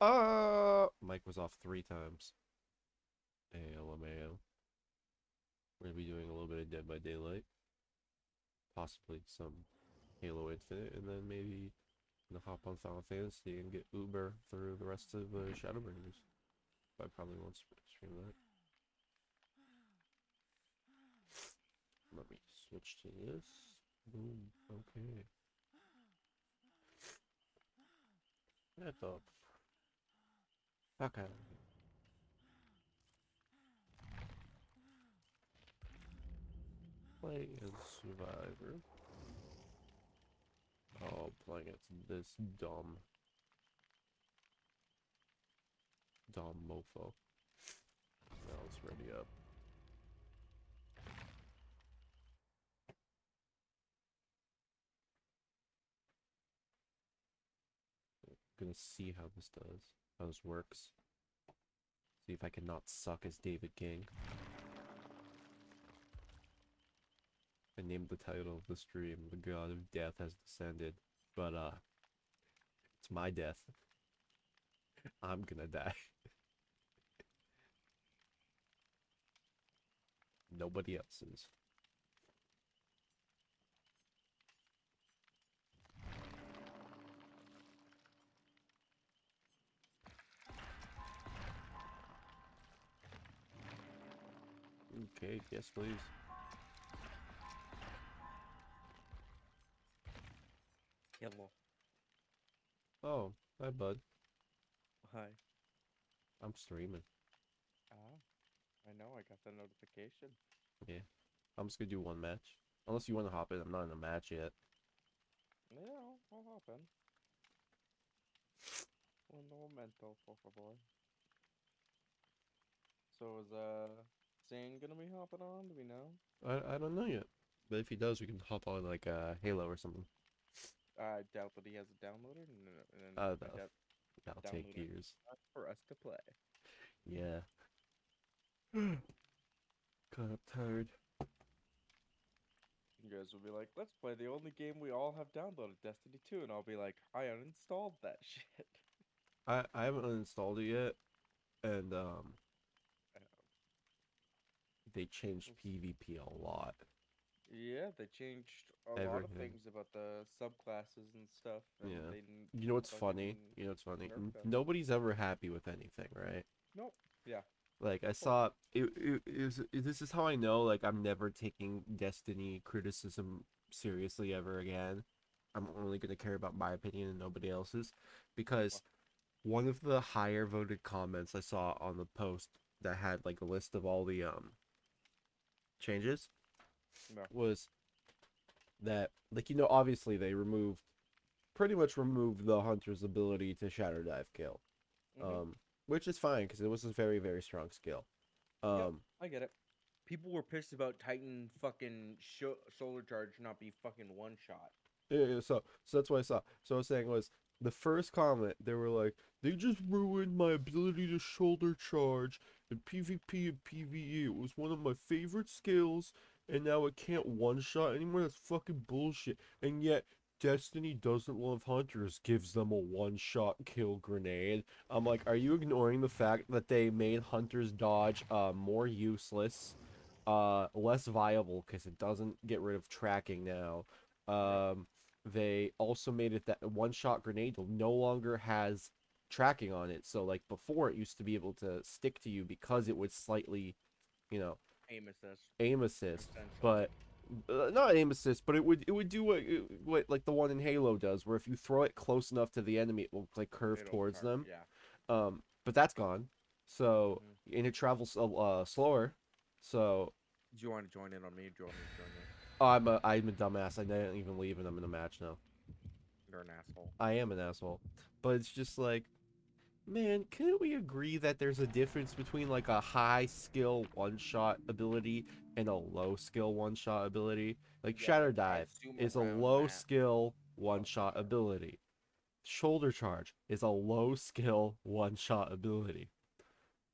Uh, Mike was off three times. ALMAO. We're gonna be doing a little bit of Dead by Daylight. Possibly some Halo Infinite, and then maybe gonna hop on Final Fantasy and get Uber through the rest of uh, Shadowbringers. But I probably won't stream that. Let me switch to this. Boom. Okay. Get the fuck out of here. Play as Survivor. Oh, playing as this dumb. Dumb mofo. Now it's ready up. Gonna see how this does. This works. See if I can not suck as David King. I named the title of the stream The God of Death Has Descended. But uh it's my death. I'm gonna die. Nobody else's. Okay, yes please. Hello. Oh, hi bud. Hi. I'm streaming. Ah, I know. I got the notification. Yeah. I'm just gonna do one match. Unless you want to hop in, I'm not in a match yet. Yeah, I'll, I'll hop in. Un momento, por favor. So is uh Zane gonna be hopping on? Do we know? I I don't know yet. But if he does, we can hop on like uh Halo or something. I doubt that he has it downloaded, and, then- and then Uh, doubt That'll take years. for us to play. Yeah. kind of tired. You guys will be like, "Let's play the only game we all have downloaded, Destiny 2," and I'll be like, "I uninstalled that shit." I I haven't uninstalled it yet, and um they changed PvP a lot. Yeah, they changed a lot of things about the subclasses and stuff. And Yeah. They You know what's funny? You know what's funny? Nobody's ever happy with anything, right? Nope. Yeah. Like I saw it, it, it was this is how I know like I'm never taking Destiny criticism seriously ever again. I'm only going to care about my opinion and nobody else's because one of the higher voted comments I saw on the post that had like a list of all the um changes Yeah. was that like you know obviously they removed pretty much removed the hunter's ability to shadow dive kill Mhm. um which is fine because it was a very very strong skill um I get it. People were pissed about Titan fucking sho- solar charge not be fucking one shot. Yeah, yeah, so so that's what I saw. So I was saying was the first comment they were like they just ruined my ability to shoulder charge in PvP and PvE. It was one of my favorite skills, and now it can't one shot anymore. That's fucking bullshit. And yet Destiny doesn't love hunters, gives them a one shot kill grenade. I'm like, are you ignoring the fact that they made hunters dodge uh more useless, uh less viable because it doesn't get rid of tracking now. Um, they also made it that one shot grenade no longer has tracking on it. So like before, it used to be able to stick to you because it would slightly, you know, Aim assist. aim assist. But uh, not aim assist, but it would it would do what what like the one in Halo does, where if you throw it close enough to the enemy, it will like curve It'll towards charge, them. Yeah. Um, but that's gone. So and it travels uh, uh, slower. So Do you want to join in on me? Do you want me to join in? Oh, I'm a I'm a dumbass. I didn't even leave, and I'm in a match now. You're an asshole. I am an asshole. But it's just like, man, couldn't we agree that there's a difference between like a high skill one shot ability and a low skill one shot ability? Like Yeah, Shadow Dive is a low that. skill one shot ability. Shoulder Charge is a low skill one shot ability.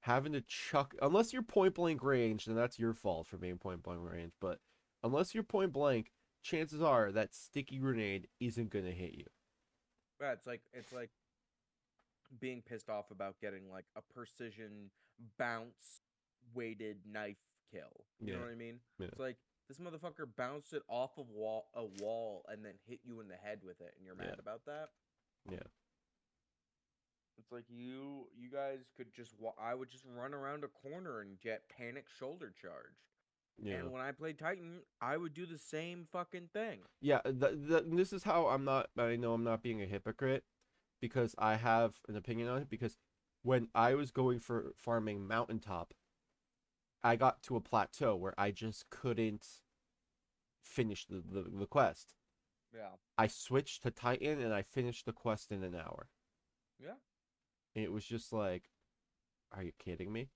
Having to chuck, unless you're point blank range, then that's your fault for being point blank range. But unless you're point blank, chances are that sticky grenade isn't gonna hit you. Yeah, it's like it's like being pissed off about getting like a precision bounce weighted knife kill. You Yeah. know what I mean? Yeah. It's like this motherfucker bounced it off of wall a wall and then hit you in the head with it, and you're mad Yeah. about that. Yeah. It's like you you guys could just wa- I would just run around a corner and get panic shoulder charged. Yeah. And when I played Titan, I would do the same fucking thing. Yeah, th- th- this is how I'm not. I know I'm not being a hypocrite because I have an opinion on it. Because when I was going for farming mountaintop, I got to a plateau where I just couldn't finish the, the, the quest. Yeah. I switched to Titan and I finished the quest in an hour. Yeah. And it was just like, are you kidding me?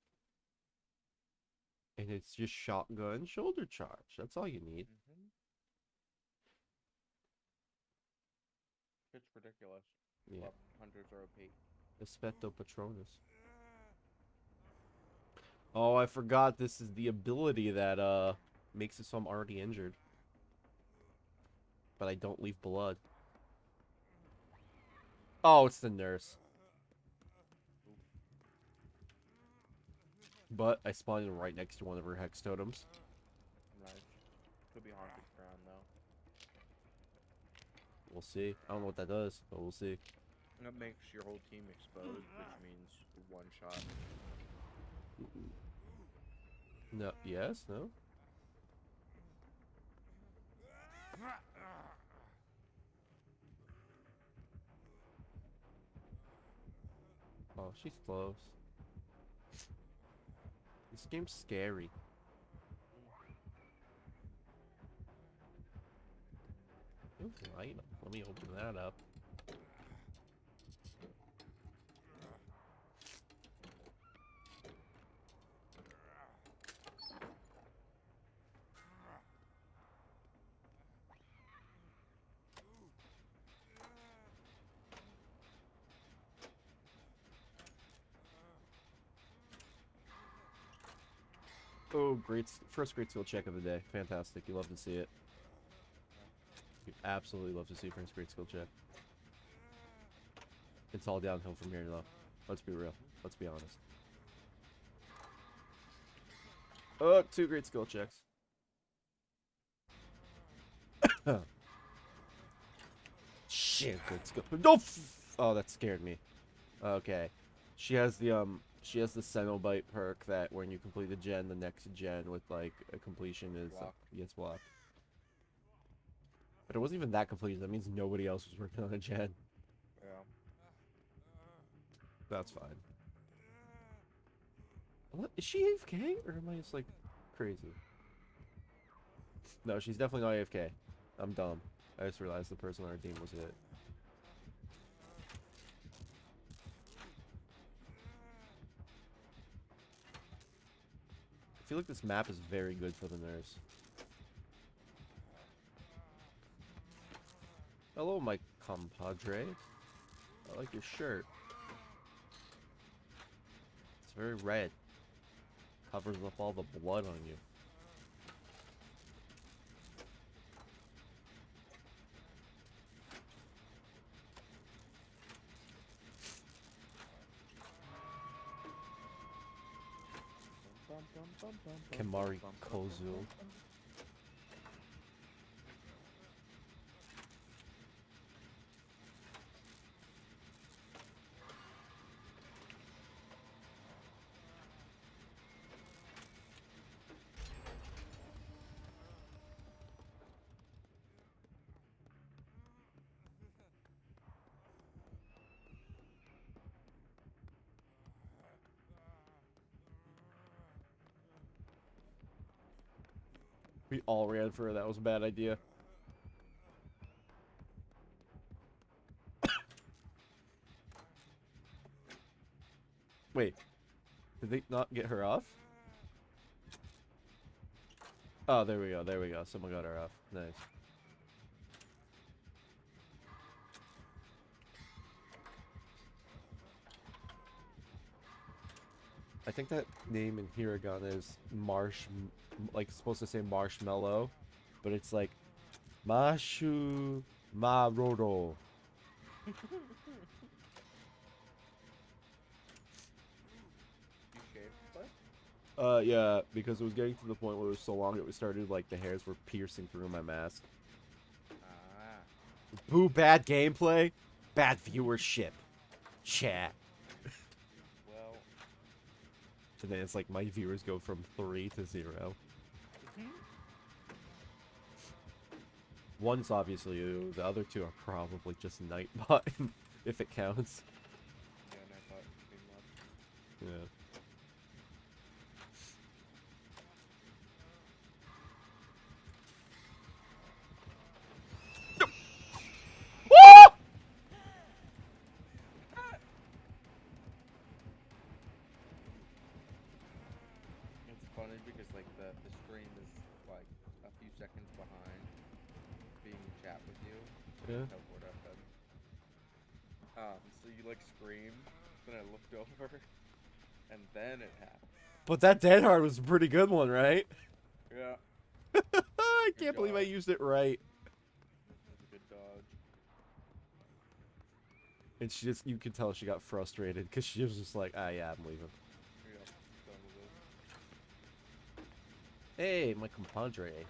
And it's just shotgun shoulder charge. That's all you need. Mm-hmm. It's ridiculous. Yeah. Hunters are OP. Espeto Patronus. Oh, I forgot this is the ability that uh makes it so I'm already injured. But I don't leave blood. Oh, it's the nurse. But I spawned right next to one of her hex totems. Nice. Could be haunted ground though. We'll see. I don't know what that does, but we'll see. That makes your whole team exposed, which means one shot. No, yes, no. Oh, she's close. This game's scary. Ooh, light. Let me open that up. Oh, great! First great skill check of the day. Fantastic. You love to see it. You absolutely love to see first great skill check. It's all downhill from here, though. Let's be real. Let's be honest. Oh, two great skill checks. Shit, good skill. No. Oh, that scared me. Okay, she has the um, she has the Cenobite perk that when you complete the gen, the next gen with like a completion is uh, Block. gets blocked. But it wasn't even that complete. That means nobody else was working on a gen. Yeah. That's fine. What is she AFK or am I just like crazy? No, she's definitely not AFK. I'm dumb. I just realized the person on our team was it. Feel like this map is very good for the nurse. Hello, my compadre. I like your shirt. It's very red. Covers up all the blood on you. Kemari Kozu. All ran for her. That was a bad idea. Wait. Did they not get her off? Oh, there we go. There we go. Someone got her off. Nice. I think that name in hiragana is marsh, like supposed to say marshmallow, but it's like mashu maroro. Uh, yeah, because it was getting to the point where it was so long it was started like the hairs were piercing through my mask. Ah. Boo! Bad gameplay, bad viewership. Chat. And then it's like my viewers go from three to zero. One's obviously you, the other two are probably just Nightbot, if it counts. Yeah, and I thought pretty much. Yeah. You. Yeah. Teleport FM. Um, so you like scream, then I looked over, and then it happened. But that Dead Hard was a pretty good one, right? Yeah. I Good can't believe I used it right. That's a good dodge. And she just, you could tell she got frustrated because she was just like, ah, yeah, I'm leaving. Yeah. Done with it. Hey, my compadre. Okay,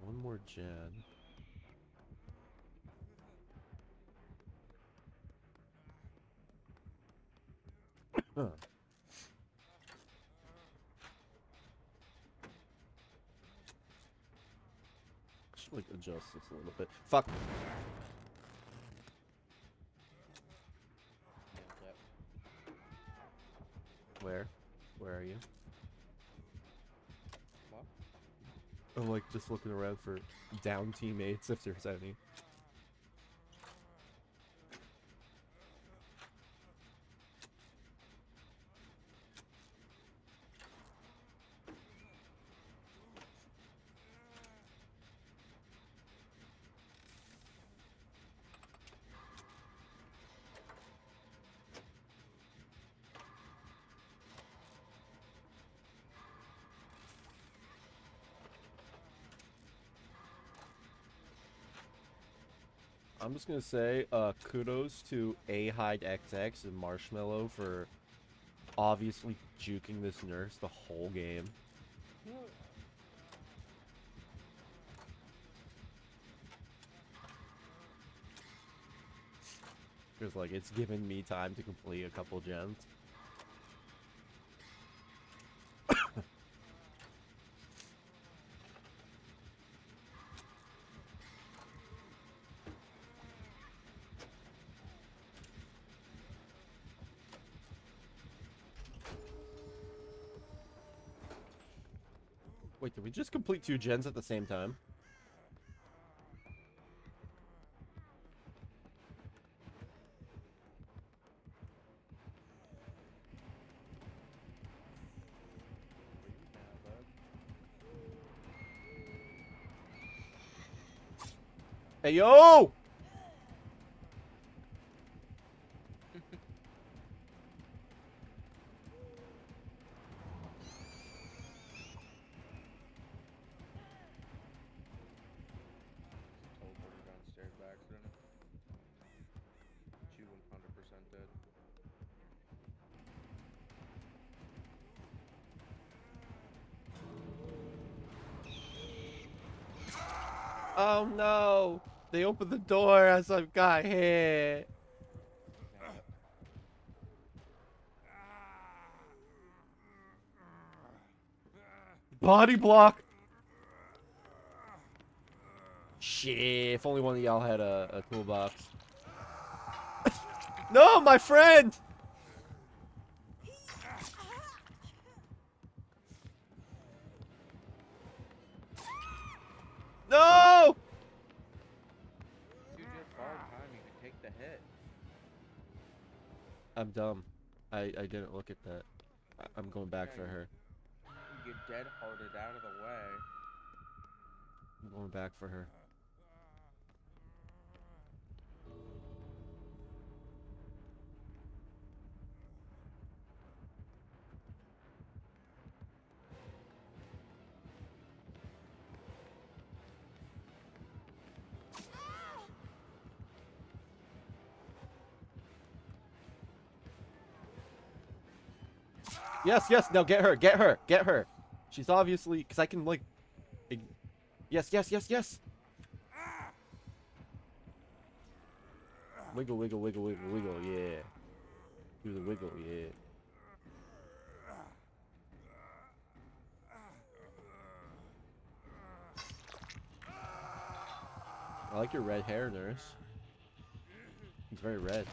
one more gen. Huh. Should like adjust this a little bit. Fuck. Where? Where are you? What? I'm like just looking around for down teammates if there's any. I'm just gonna say, uh, kudos to A Hide and Marshmallow for obviously juking this nurse the whole game. Because like it's given me time to complete a couple gens. Wait, did we just complete two gens at the same time? Hey yo! They opened the door as I've got hit. Body block. Shit, if only one of y'all had a, a toolbox. no, my friend! Dumb. I, I didn't look at that. I, I'm going back Yeah, for her. You get dead hearted out of the way. I'm going back for her. Yes, yes, no, get her, get her, get her. She's obviously, because I can, like, yes, yes, yes, yes. Wiggle, wiggle, wiggle, wiggle, wiggle, yeah. Do the wiggle, yeah. I like your red hair, nurse. It's very red.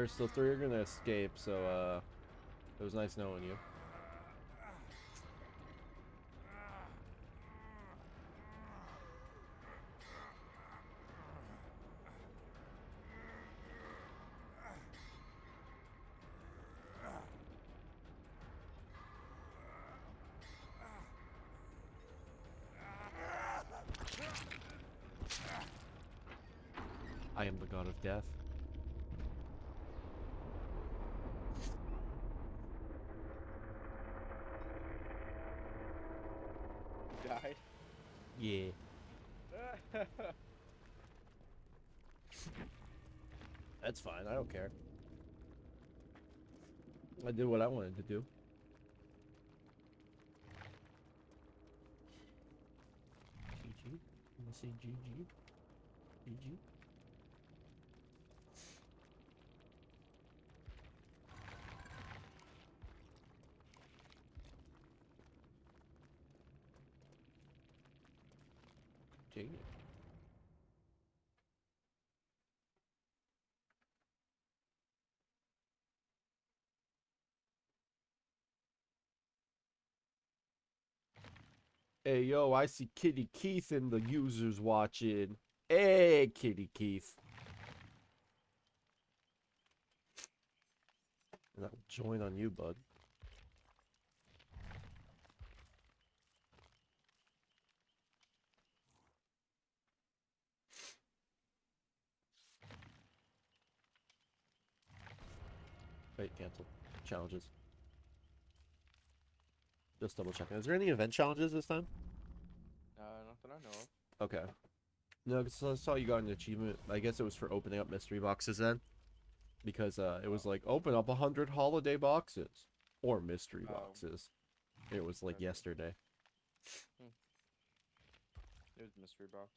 Nurse, the three are gonna escape, so uh, it was nice knowing you. I am the god of death. Died. Yeah. That's fine. I don't care. I did what I wanted to do. GG. I'm gonna say GG. GG. Hey, yo, I see Kitty Keith in the users watching. Hey, Kitty Keith. And I'll join on you, bud. Wait, cancel. Challenges. Just double checking. Is there any event challenges this time? Not that I know of. Okay. No, because I saw you got an achievement. I guess it was for opening up mystery boxes then. Because uh, it was like, open up a 100 holiday boxes. Or mystery Oh. boxes. It was like Okay. yesterday. It was mystery box.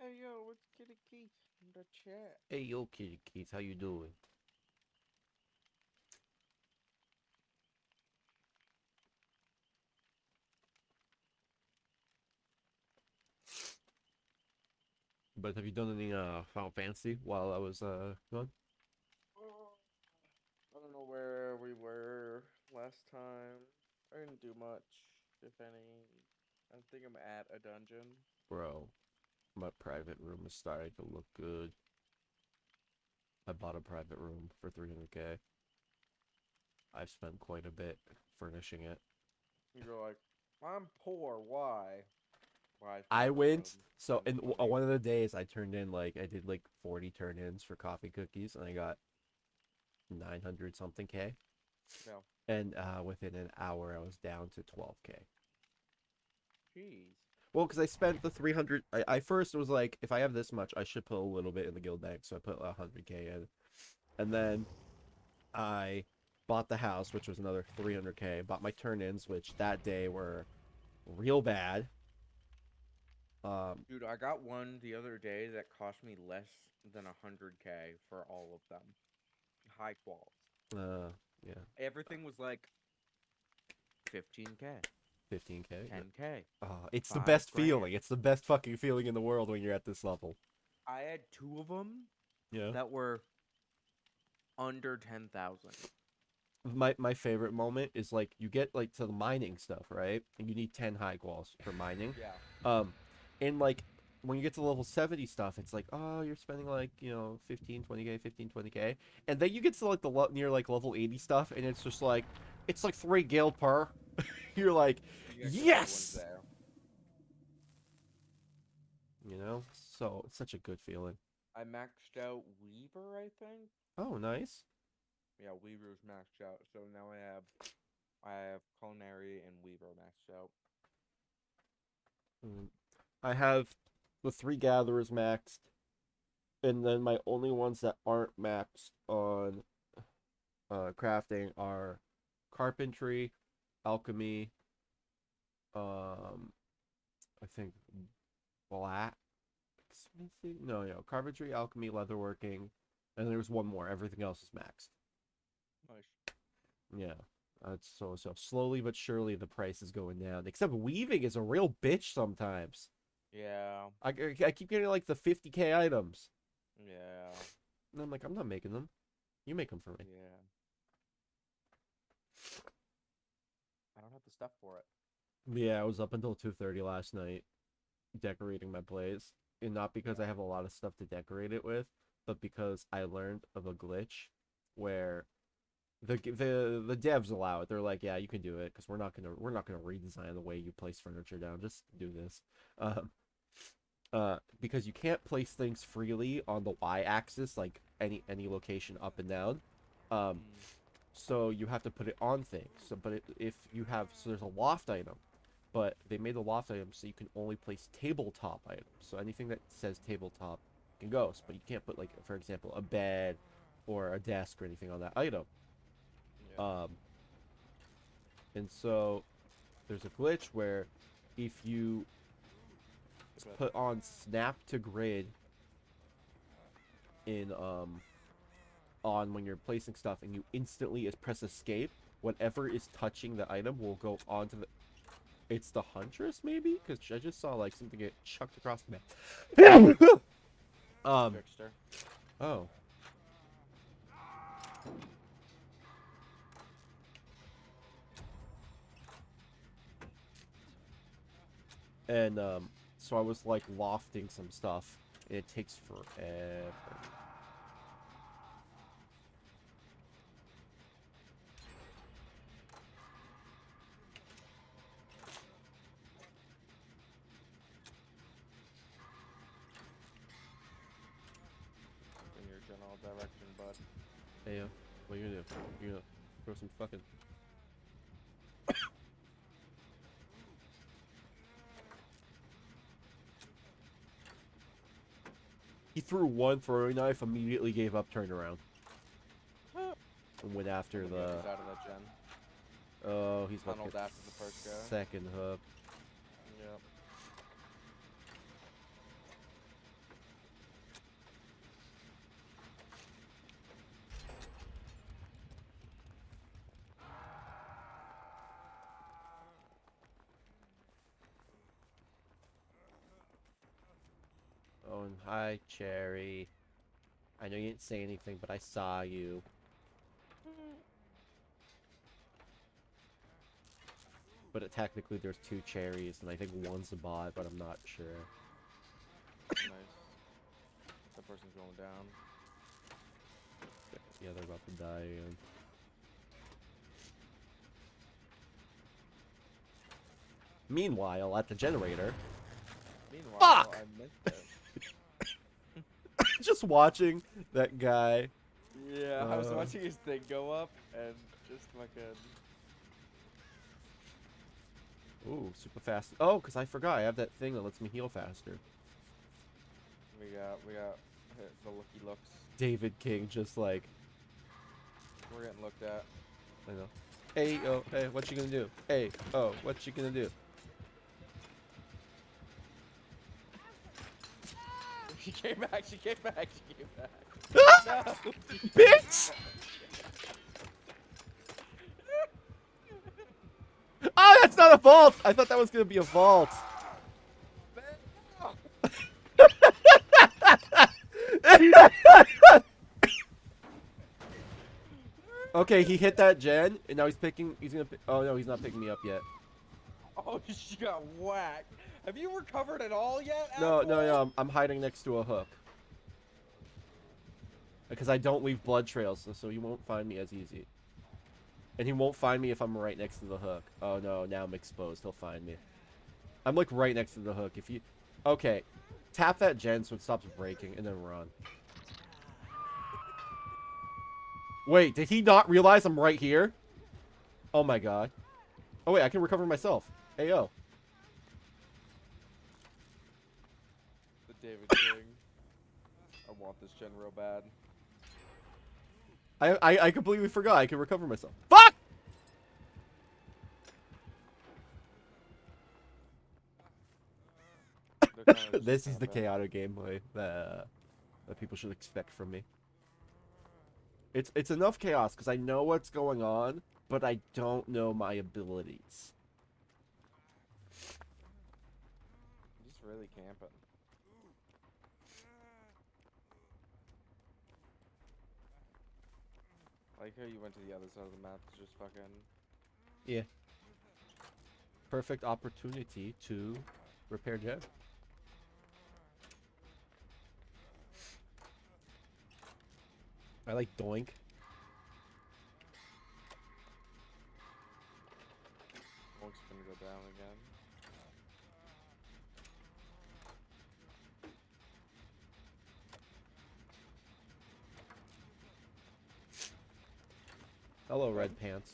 Hey yo, what's Kitty Keith in the chat? Hey, yo, Kitty Keith, how you doing? But have you done any uh Final Fantasy while I was uh gone? I don't know where we were last time. I didn't do much, if any. I think I'm at a dungeon. Bro, my private room is starting to look good. I bought a private room for 300k. I've spent quite a bit furnishing it. You're like, I'm poor. Why? Why? I went so in one of the days I turned in like I did like 40 turn-ins for coffee cookies and I got 900 something k. No. And uh within an hour I was down to 12k. Jeez. Well, because I spent the 300. I, I first was like, if I have this much, I should put a little bit in the guild bank. So I put 100k in. And then I bought the house, which was another 300k. Bought my turn ins, which that day were real bad. Um, Dude, I got one the other day that cost me less than 100k for all of them. High quality. uh, yeah, Everything was like 15k, 15k. 10k. Oh, it's the Five best grand. feeling. It's the best fucking feeling in the world when you're at this level. I had two of them Yeah. that were under 10,000. my my favorite moment is like you get like to the mining stuff, right? And you need 10 high quals for mining. Yeah. Um, and like when you get to level 70 stuff, it's like, oh, you're spending like, you know, 15, 20k, 15, 20k. And then you get to like the near like level 80 stuff, and it's just like, it's like three gil per. You're like, You got good ones Yes! you know, so it's such a good feeling. I maxed out Weaver, I think. Oh, nice. Yeah, Weaver's maxed out. So now I have, I have Culinary and Weaver maxed out. Mm. I have the three gatherers maxed, and then my only ones that aren't maxed on uh, crafting are carpentry, alchemy, um, I think blacksmithing. No, no, carpentry, alchemy, leatherworking, and there's one more. Everything else is maxed. Nice. Yeah. That's so so slowly but surely the price is going down. Except weaving is a real bitch sometimes. Yeah. I, I keep getting like the 50k items. Yeah. And I'm like, I'm not making them. You make them for me. Yeah. I don't have the stuff for it. Yeah, I was up until 2:30 last night decorating my place, and not because I have a lot of stuff to decorate it with, but because I learned of a glitch where the the the devs allow it. They're like, yeah, you can do it because we're not gonna we're not gonna redesign the way you place furniture down. Just do this. Um, uh, because you can't place things freely on the y-axis, like any any location up and down. Um, Mm, so you have to put it on things. So, but it, if you have, so there's a loft item, but they made the loft item so you can only place tabletop items. So anything that says tabletop can go, but you can't put like, for example, a bed or a desk or anything on that item. yeah. Um, and so there's a glitch where if you put on snap to grid in um on when you're placing stuff and you instantly is press escape, whatever is touching the item will go onto the it's the huntress maybe because I just saw like something get chucked across the map. um Fixed oh and um so I was like lofting some stuff. It takes forever. Direction, bud. Hey, uh, what are you gonna do? You gonna throw some fucking. he threw one throwing knife, immediately gave up, turned around, and went after the. was out of that gen. Oh, he's Tunneled get after the first guy. second hook. Yep. Oh, and hi, Cherry. I know you didn't say anything, but I saw you. But it, technically, there's two cherries, and I think one's a bot, but I'm not sure. nice. That person's going down. Yeah, they're about to die again. Meanwhile, at the generator, Meanwhile, Fuck! I missed it. just watching that guy. Yeah, I was Uh. watching his thing go up and just fucking. Ooh, super fast. Oh, because I forgot. I have that thing that lets me heal faster. We got, we got the looky looks. David King just like, We're getting looked at. I know. Hey, oh, hey, what you gonna do? Hey, oh, what you gonna do? She came back. She came back. She came back. no. Bitch! Oh, that's not a vault! I thought that was gonna be a vault. okay, he hit that gen, and now he's picking. He's gonna. Pick, oh no, he's not picking me up yet. Oh, she got whacked. Have you recovered at all yet? No, no, no. I'm, I'm hiding next to a hook. Because I don't leave blood trails, so, so you won't find me as easy. And he won't find me if I'm right next to the hook. Oh no, now I'm exposed. He'll find me. I'm like right next to the hook. If you... Okay. Tap that gen so it stops breaking and then run. Wait, did he not realize I'm right here? Oh my god. Oh wait, I can recover myself. Ayo. David King. I want this gen real bad. I, I, I completely forgot I can recover myself. Fuck! They're kinda just this is the chaotic gameplay that, uh, that people should expect from me. It's it's enough chaos because I know what's going on, but I don't know my abilities. i Just really camping. Like how you went to the other side of the map to just fucking. Yeah. Perfect opportunity to repair gen. I like doink. Monk's gonna go down again. Hello, red pants.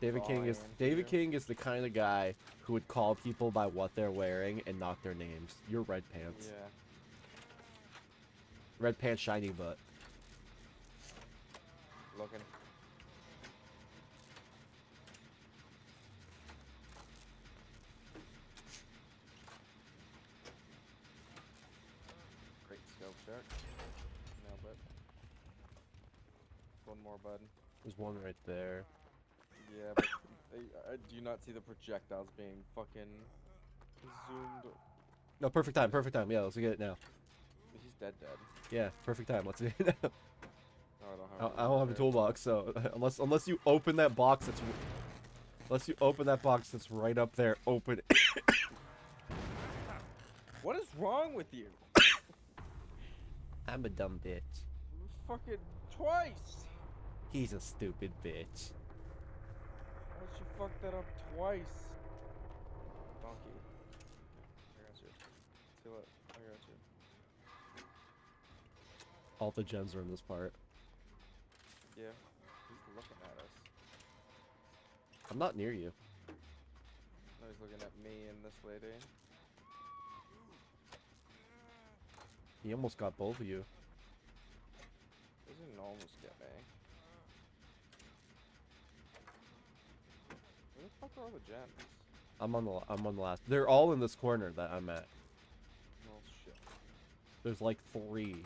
David Oh, King is David. King is the kind of guy who would call people by what they're wearing and not their names. You're red pants. Yeah. Red pants, shiny butt. Looking. Great scope check. Nailed it. One more, bud. There's one right there. Yeah, but I, I do you not see the projectiles being fucking zoomed? No, perfect time, perfect time. Yeah, let's get it now. He's dead, dead. Yeah, perfect time. Let's get it now. Oh, I don't I, have. I don't have a toolbox, so unless unless you open that box that's unless you open that box that's right up there, open it. What is wrong with you? I'm a dumb bitch. Fucking twice. He's a stupid bitch. Why'd you fuck that up twice? Donkey. I got you. See what? I got you. All the gens are in this part. Yeah. He's looking at us. I'm not near you. No, he's looking at me and this lady. He almost got both of you. Doesn't almost get me. Where the fuck are all gens? I'm on the I'm on the last. They're all in this corner that I'm at. Oh shit. There's like three.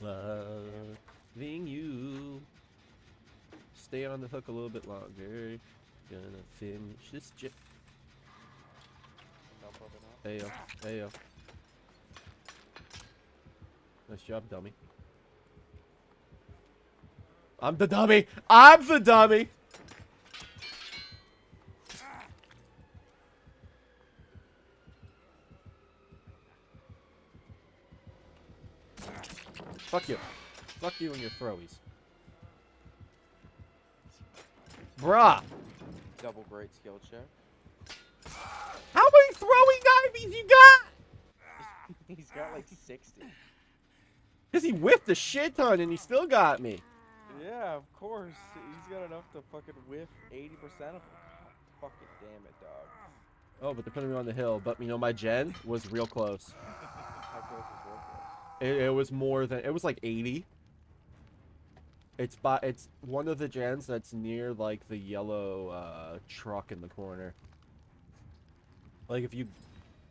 Loving you. Stay on the hook a little bit longer. Gonna finish this gen. Probably not. Ayo, ayo. Nice job, dummy. I'm the dummy. I'm the dummy. Fuck you. Fuck you and your throwies. Bruh. Double great skill check. How many throwing dives you got? He's got like 60. Because he whiffed a shit ton and he still got me. Yeah, of course. He's got enough to fucking whiff 80% of them. Fucking damn it, dog. Oh, but they're putting me on the hill. But you know, my gen was real close. How close is real close? It, it was more than it was like 80. It's by it's one of the gens that's near like the yellow uh, truck in the corner. Like if you,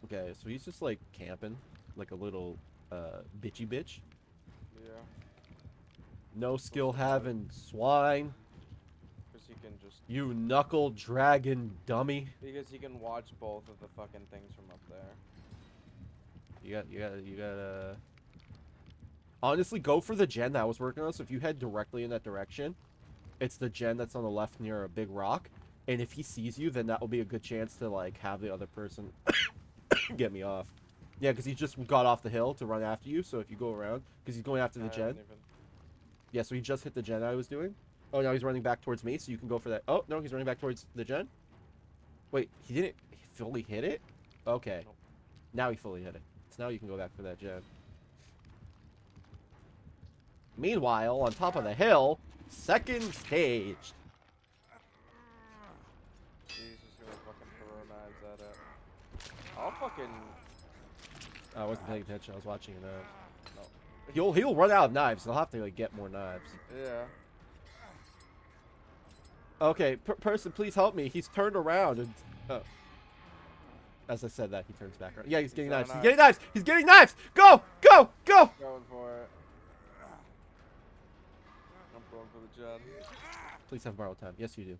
okay, so he's just like camping, like a little uh, bitchy bitch. Yeah. No skill having swine. Because he can just. You knuckle dragon dummy. Because he can watch both of the fucking things from up there. You got, you got, you got, uh... Honestly, go for the gen that I was working on. So if you head directly in that direction, it's the gen that's on the left near a big rock. and if he sees you, then that will be a good chance to like have the other person get me off. Yeah, because he just got off the hill to run after you. So if you go around, because he's going after the I gen. even- Yeah, so he just hit the gen I was doing. Oh, now he's running back towards me, so you can go for that. Oh, no, he's running back towards the gen. Wait, he didn't fully hit it? Okay. Nope. Now he fully hit it. So now you can go back for that gen. Meanwhile, on top of the hill, second stage. He's just gonna fucking throw knives at it. I'll fucking. I wasn't paying attention. I was watching it out. No. He'll he'll run out of knives. He'll have to like get more knives. Yeah. Okay, per person, please help me. He's turned around and. Oh. As I said that, he turns back around. Yeah, he's He's getting got a knives. He's getting knives. He's getting knives. Go, go, go. Going for it. I'm going for the job. Please have borrowed time. Yes, you do.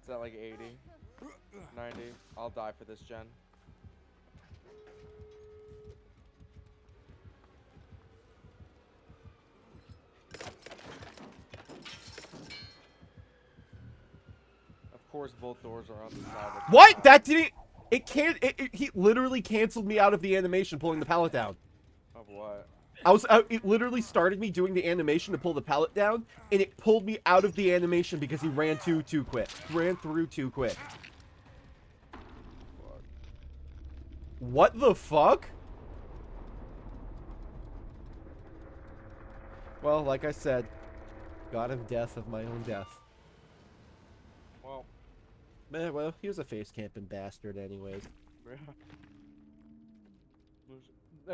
It's at like 80, 90. I'll die for this gen. Of course, both doors are on the side. of the What? That didn't. It can't. It, it, he literally canceled me out of the animation pulling the pallet down. Of what? I was. It literally started me doing the animation to pull the pallet down, and it pulled me out of the animation because he ran too too quick. Ran through too quick. What the fuck? Well, like I said, God of death of my own death. Well, Man, well, he was a face camping bastard, anyways. yeah.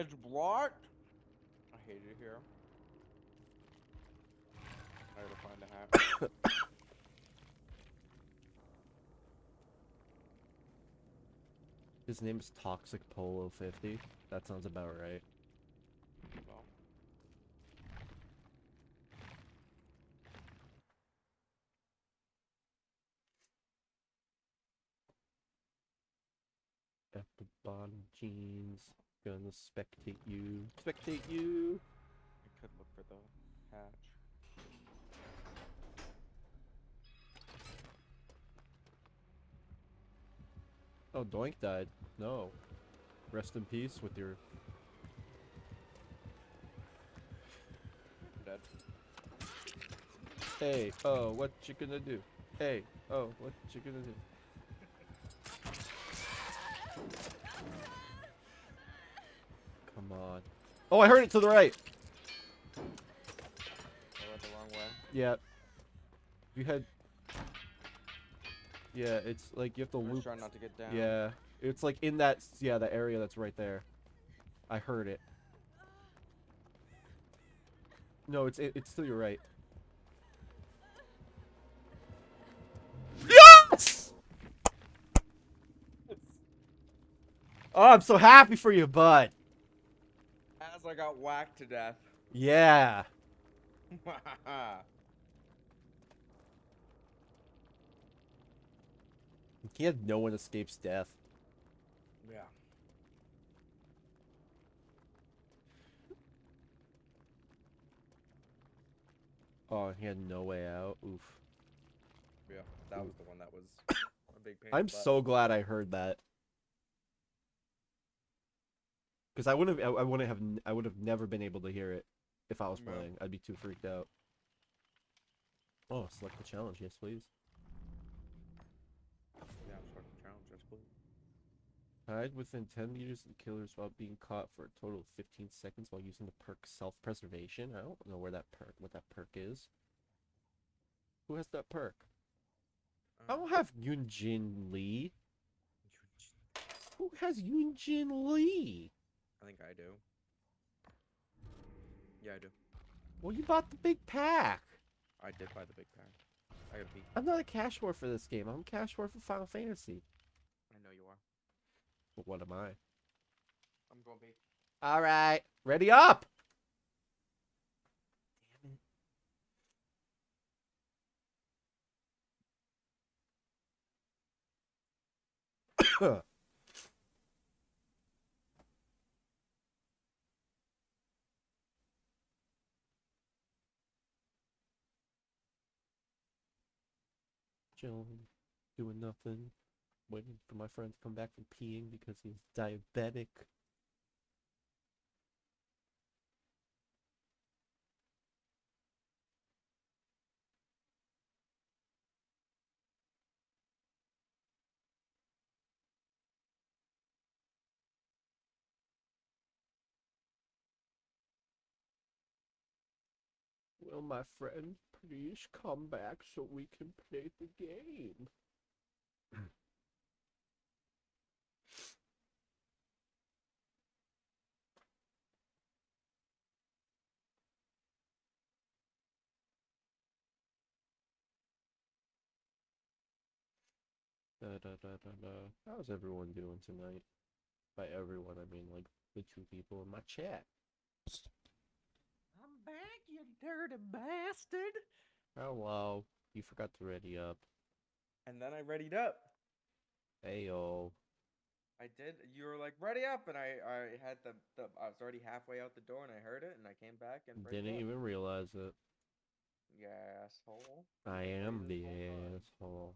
It's blocked. It here. I gotta find a hat. His name is Toxic Polo 50. That sounds about right. well, Epibon jeans. Gonna spectate you. Spectate you. I could look for the hatch. Oh, Doink died. No. Rest in peace with your. I'm dead. Hey, oh, what you gonna do? Hey, oh, what you gonna do? Come on. Oh, I heard it to the right. I went the wrong way. Yeah. You had. Yeah, it's like you have to I'm loop. trying not to get down. Yeah, it's like in that. Yeah, the area that's right there. I heard it. No, it's it, it's to your right. Yes! Oh, I'm so happy for you, bud. As I got whacked to death. Yeah. He had no one escapes death. yeah. Oh, he had no way out. Oof. Yeah. That was the one that was a big pain. I'm so glad I heard that. Because I wouldn't have, I wouldn't have, I would have never been able to hear it if I was No. playing. I'd be too freaked out. Oh, select the challenge, yes, please. Yeah, I'm fucking challenge. Yes, please. Hide within 10 meters of the killers while being caught for a total of 15 seconds while using the perk self-preservation. I don't know where that perk, what that perk is. Who has that perk? I don't uh, have Yunjin Lee. Who has Yunjin Lee? I think I do. Yeah, I do. Well, you bought the big pack. I did buy the big pack. I gotta be. I'm not a cash war for this game. I'm a cash war for Final Fantasy. I know you are. But what am I? I'm going B. All right, ready up. Damn it. chilling, doing nothing, waiting for my friend to come back from peeing because he's diabetic. Will my friend please come back so we can play the game? Da, da, da. How's everyone doing tonight? By everyone, I mean like the two people in my chat. I'm back, you dirty bastard. Oh, Hello. You forgot to ready up. And then I readied up. Heyo. I did. You were like ready up, and I I had the, the I was already halfway out the door, and I heard it, and I came back and Didn't up. even realize it. You asshole. I am the whole asshole.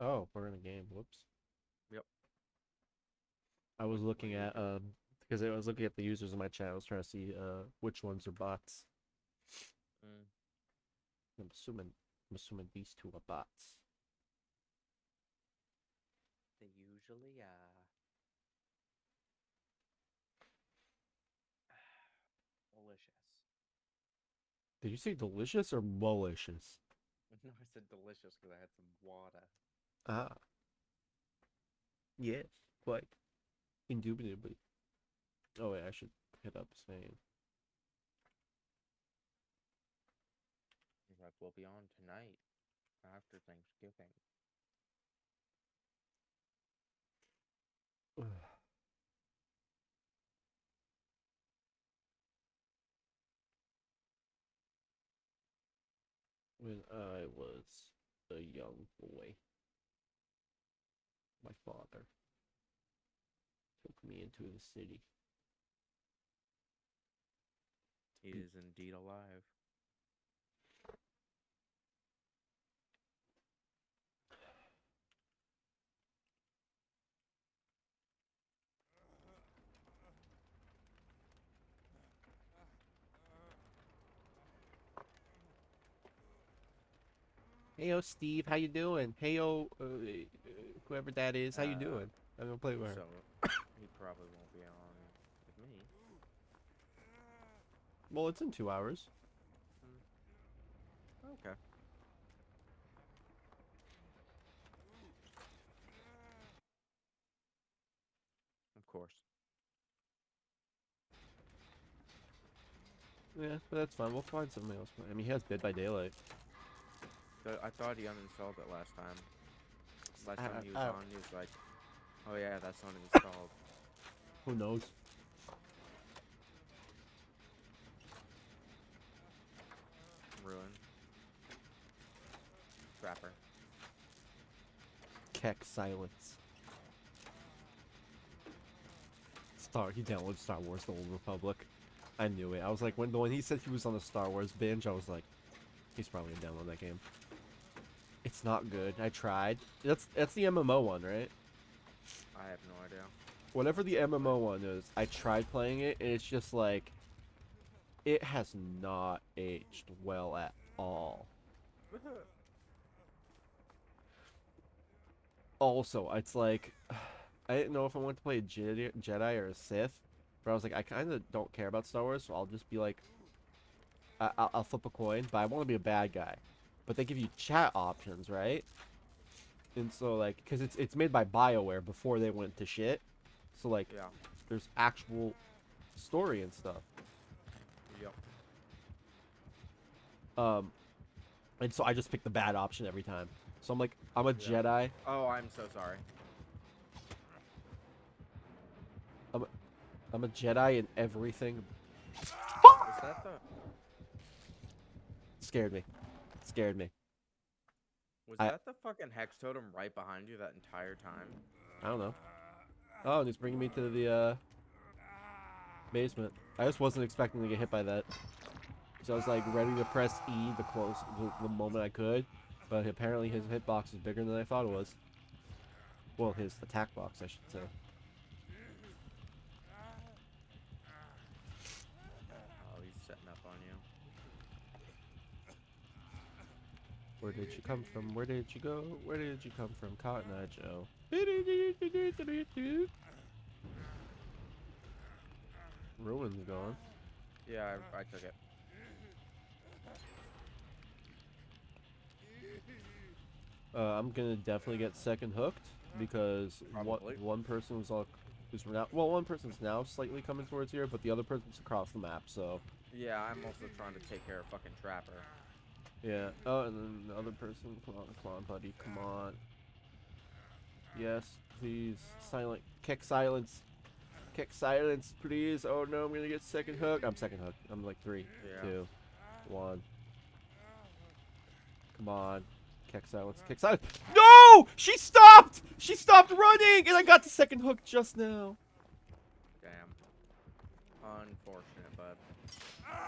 Oh, we're in a game. Whoops. Yep. I was looking what are you at um because I was looking at the users in my chat. I was trying to see uh which ones are bots. Mm. I'm assuming I'm assuming these two are bots. They usually are. Delicious. Did you say delicious or malicious? No, I said delicious because I had some water. Ah. Yes, quite. Indubitably. Oh wait, I should hit up saying. Like, we'll be on tonight after Thanksgiving. when I was a young boy, my father took me into the city. He is indeed alive. Heyo, Steve, how you doing? Heyo, uh, uh, whoever that is, how you Uh, doing? I'm gonna play with her. So he probably won't be on with me. Well, it's in two hours. Okay. Of course. Yeah, but that's fine. We'll find something else. I mean, he has Dead by Daylight. But I thought he uninstalled it last time. Last time I- he was I- on, he was like, "Oh yeah, that's uninstalled." Who knows? Ruin. Trapper. Keck silence. Star. He downloaded Star Wars: The Old Republic. I knew it. I was like, when when he said he was on a Star Wars binge, I was like, he's probably gonna download that game. It's not good. I tried. That's that's the MMO one, right? I have no idea. whatever the MMO one is, I tried playing it, and it's just like, it has not aged well at all. Also, it's like, I didn't know if I wanted to play a Jedi, or a Sith, but I was like, I kind of don't care about Star Wars, so I'll just be like, I, I'll, I'll flip a coin, but I want to be a bad guy. But they give you chat options, right? And so like, because it's it's made by Bioware before they went to shit, so like, yeah. there's actual story and stuff. Yep. Um, and so I just pick the bad option every time. So I'm like, I'm a Yeah. Jedi. Oh, I'm so sorry. I'm a Jedi in everything. Is that the Scared me. Scared me. was I- that the fucking hex totem right behind you that entire time? I don't know. Oh, and it's bringing me to the uh, basement. I just wasn't expecting to get hit by that. So I was like ready to press E the close the, the moment I could, but apparently his hitbox is bigger than I thought it was. Well, his attack box, I should say. Oh, he's setting up on you. Where did you come from? Where did you go? Where did you come from, Cotton Eye Joe? Ruin's gone. Yeah, I, I took it. Uh, I'm gonna definitely get second hooked because one, Probably. one person was all is now well one person's now slightly coming towards here, but the other person's across the map. So Yeah, I'm also trying to take care of fucking Trapper. Yeah. Oh, and then the other person. Come on, come on, buddy. Come on. Yes, please. Silent. Kick silence. Kick silence, please. Oh no, I'm gonna get second hook. I'm second hook. I'm like three, Yeah. two, one. Come on. Kick silence. Kick silence. No! She stopped! She stopped running! And I got the second hook just now. Damn. Unfortunate, bud.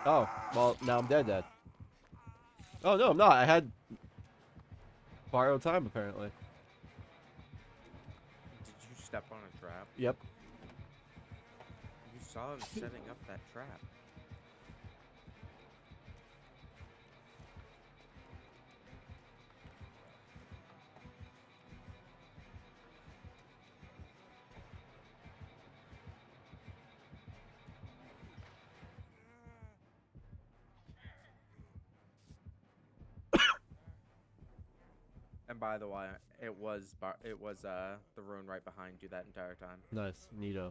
Oh, well, now I'm dead dead. Oh, no, I'm not. I had borrowed time, apparently. Did you step on a trap? Yep. You saw him setting up that trap. And by the way, it was bar- it was uh the Ruin right behind you that entire time. Nice. Neato.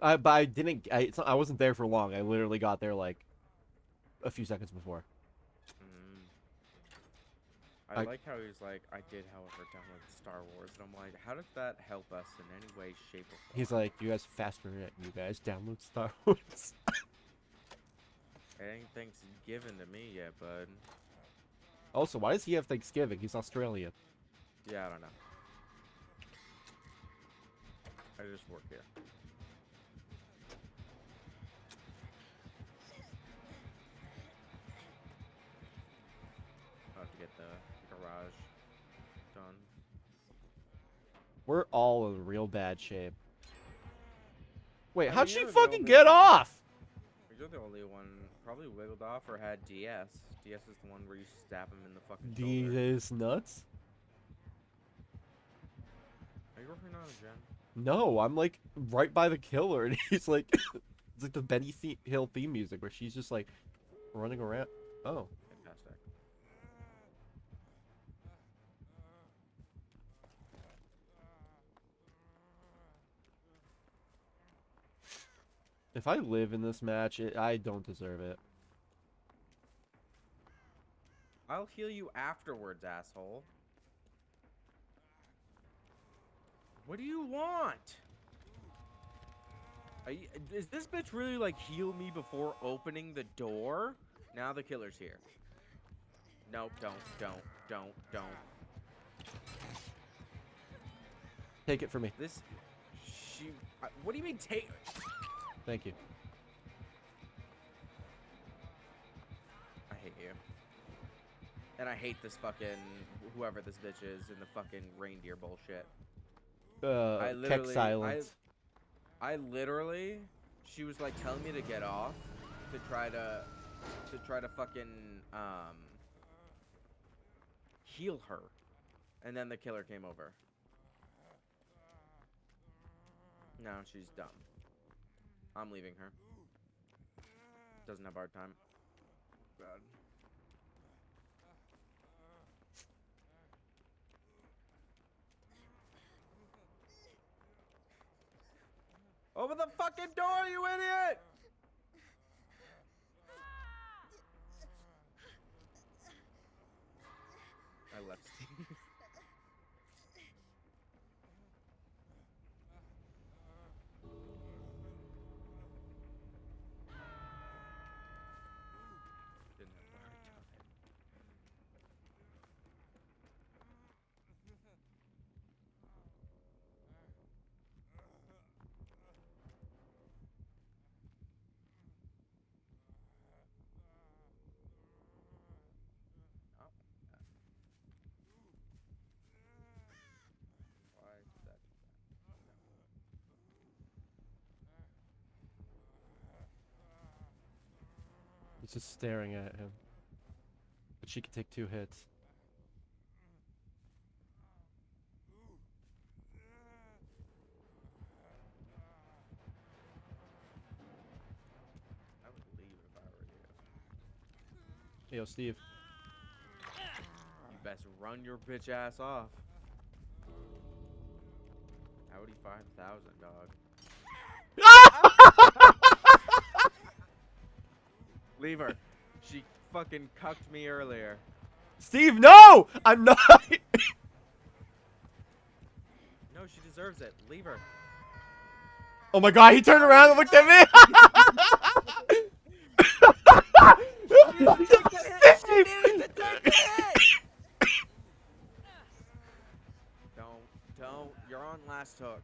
I, but I didn't, I, it's not, I wasn't there for long. I literally got there, like, a few seconds before. Mm. I, I- like how he's like, I did, however, download Star Wars, and I'm like, how does that help us in any way, shape, or form? He's like, you guys faster internet, you guys download Star Wars. anything's given to me yet, bud. Also, why does he have Thanksgiving? He's Australian. Yeah, I don't know. I just work here. I'll have to get the garage done. We're all in real bad shape. Wait, I how'd she fucking only get off? You're the only one probably wiggled off or had DS. DS is the one where you stab him in the fucking shoulder. These nuts? Are you working on a gen? No, I'm like right by the killer, and he's like, it's like the Benny Hill theme music where she's just like running around. Oh, Fantastic. If I live in this match, it, I don't deserve it. I'll heal you afterwards, asshole. What do you want? Are you, is this bitch really like heal me before opening the door? Now the killer's here. Nope, don't, don't, don't, don't. Take it from me. This, she, uh, what do you mean take? Thank you. I hate you. And I hate this fucking, whoever this bitch is in the fucking reindeer bullshit. uh, I literally- I- I literally, she was like telling me to get off to try to, to try to fucking um heal her, and then the killer came over. Now she's dumb. I'm leaving her. Doesn't have hard time. Bad. Open the fucking door, you idiot! I left Steve. Didn't have a hard time. Oh, yeah. Why did that do that? Just staring at him. But she can take two hits. I would leave if I were you. Yo, Steve. You best run your bitch ass off. Audi 5000, dog. Leave her. She fucking cucked me earlier. Steve, no! I'm not. No, she deserves it. Leave her. oh my god, he turned around and looked at me. Don't, don't. You're on last hook.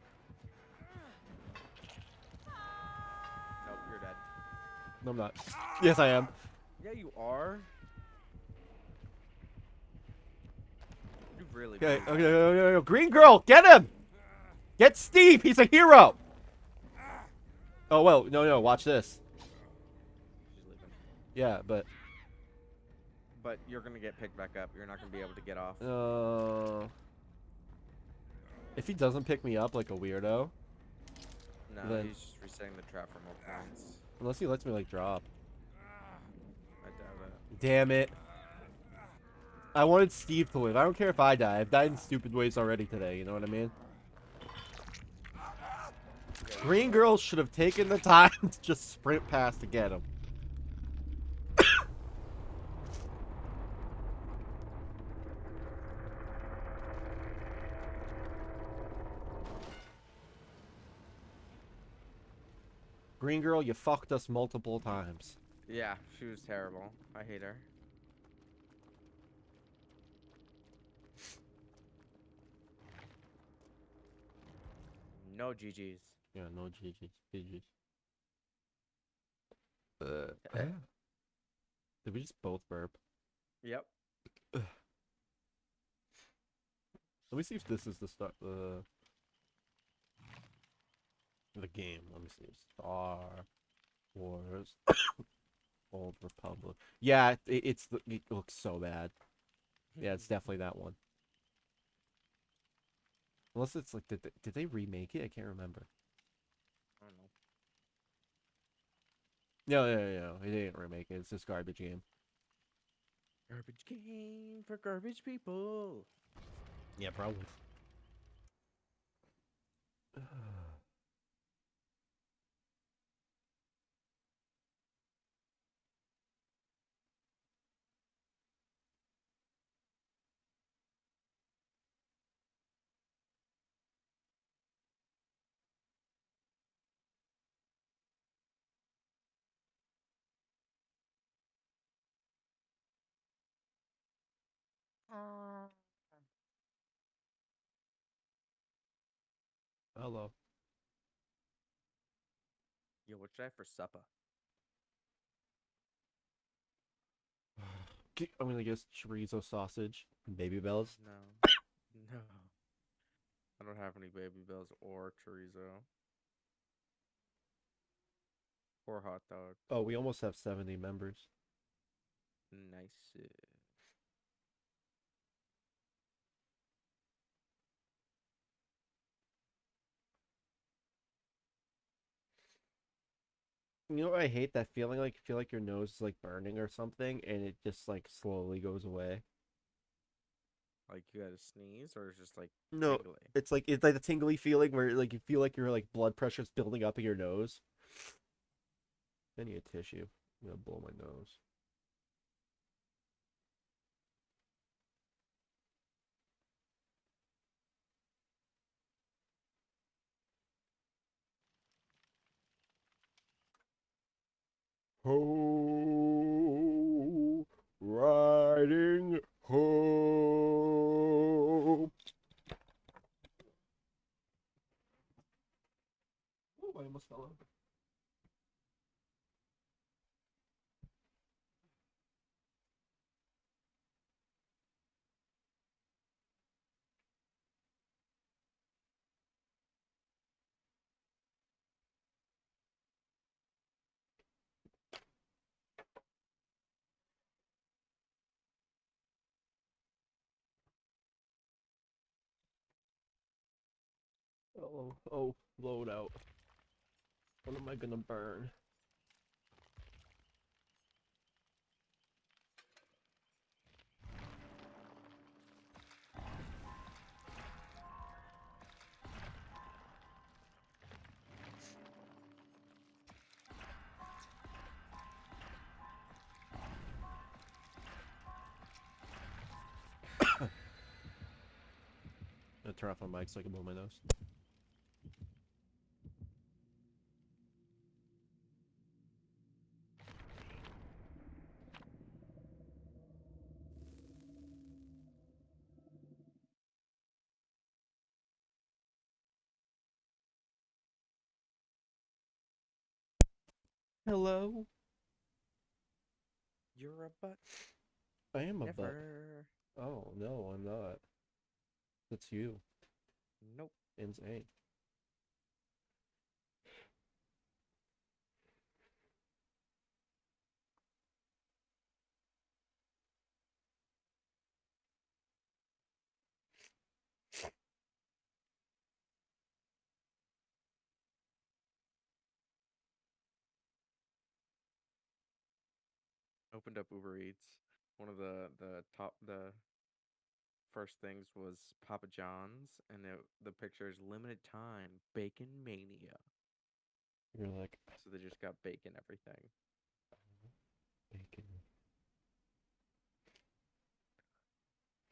No, I'm not. Yes, I am. Yeah, you are. You really Okay, okay, okay, okay. Green girl, get him! Get Steve, he's a hero! Oh, well, no, no, watch this. Yeah, but, But you're gonna get picked back up. You're not gonna be able to get off. uh... If he doesn't pick me up like a weirdo, No, then- he's just resetting the trap for more points. Unless he lets me, like, drop. Ah, I doubt it. Damn it. I wanted Steve to live. I don't care if I die. I've died in stupid ways already today, you know what I mean? Green girl should have taken the time to just sprint past to get him. Green girl, you fucked us multiple times. Yeah, she was terrible. I hate her. No GG's. Yeah, no GG's. GG's. Uh, did we just both burp? Yep. Let me see if this is the start. The the game. Let me see. Star Wars Old Republic. Yeah, it, it's the. It looks so bad. Yeah, it's definitely that one. Unless it's like, did they, did they remake it? I can't remember. I don't know. No, no, no, no. They didn't remake it. It's this garbage game. Garbage game for garbage people. Yeah, probably. Hello. Yo, what should I have for supper? I'm gonna guess chorizo sausage and baby bells. No. no. I don't have any baby bells or chorizo. Or hot dog. Oh, we almost have 70 members. Nice. You know what I hate? That feeling like you feel like your nose is like burning or something and it just like slowly goes away. Like you had to sneeze or it's just like No, tingly? it's like it's like the tingly feeling where like you feel like your like blood pressure's building up in your nose. I need a tissue. I'm gonna blow my nose. Ho, riding ho. Oh, I almost fell over. Oh, oh, load out. What am I gonna burn? Turn off my mic so I can blow my nose. Hello? You're a butt. I am a butt. Oh, no, I'm not. That's you. Nope. Insane. Opened up Uber Eats. One of the the top the first things was Papa John's, and it, the picture is limited time bacon mania. You're like, So they just got bacon everything. Uh-huh. bacon.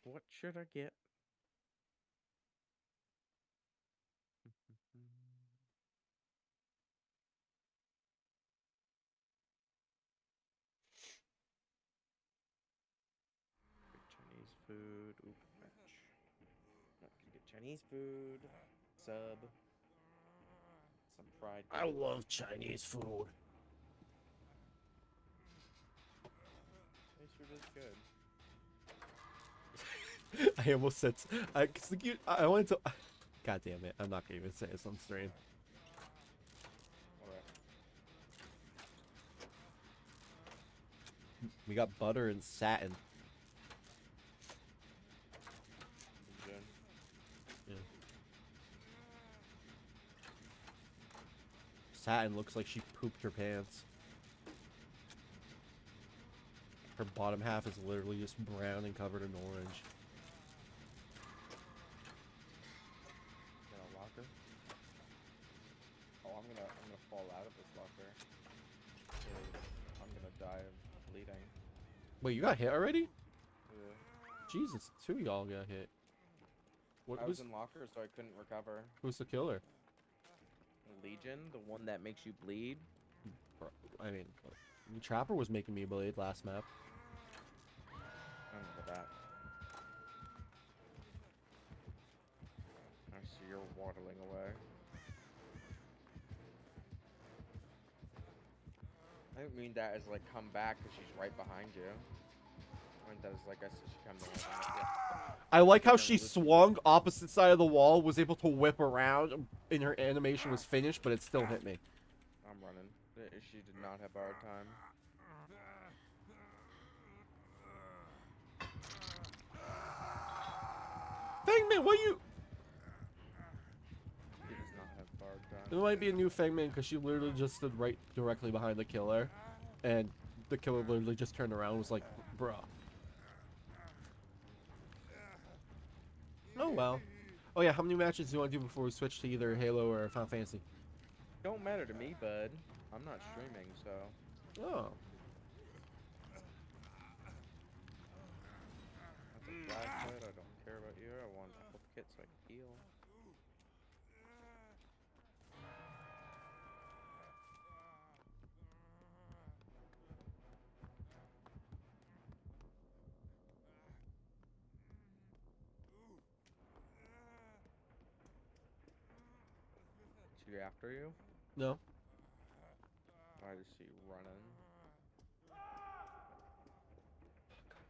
What should I get? Get Chinese food. Oop, match. Not gonna get Chinese food. Sub. Some fried. I love Chinese food. Chinese food is good. I almost said, I, you, I wanted to, god damn it, I'm not gonna even say this on stream. We got butter and satin. Good. Satin looks like she pooped her pants. Her bottom half is literally just brown and covered in orange. Got a locker? Oh, I'm gonna I'm gonna fall out of this locker. I'm gonna die of bleeding. Wait, you got hit already? Yeah. Jesus, two y'all got hit. What I was was in locker, so I couldn't recover. who's the killer? Legion, the one that makes you bleed. I mean, Trapper was making me bleed last map. I remember that. I see you're waddling away. I didn't mean that as like come back because she's right behind you. I like I said, she kind. I like how she swung opposite side of the wall, was able to whip around, um, and her animation was finished, but it still hit me. I'm running. She did not have borrowed time. Fangman, what you? She does not have borrowed It might be a new Fangman because she literally just stood right directly behind the killer, and the killer literally just turned around and was like, bruh. Oh well. Oh yeah, how many matches do you want to do before we switch to either Halo or Final Fantasy? Don't matter to me, bud. I'm not streaming, so. Oh. That's a flashlight. I don't care about you. I want kit so I can heal. She after you? No. I just see you running.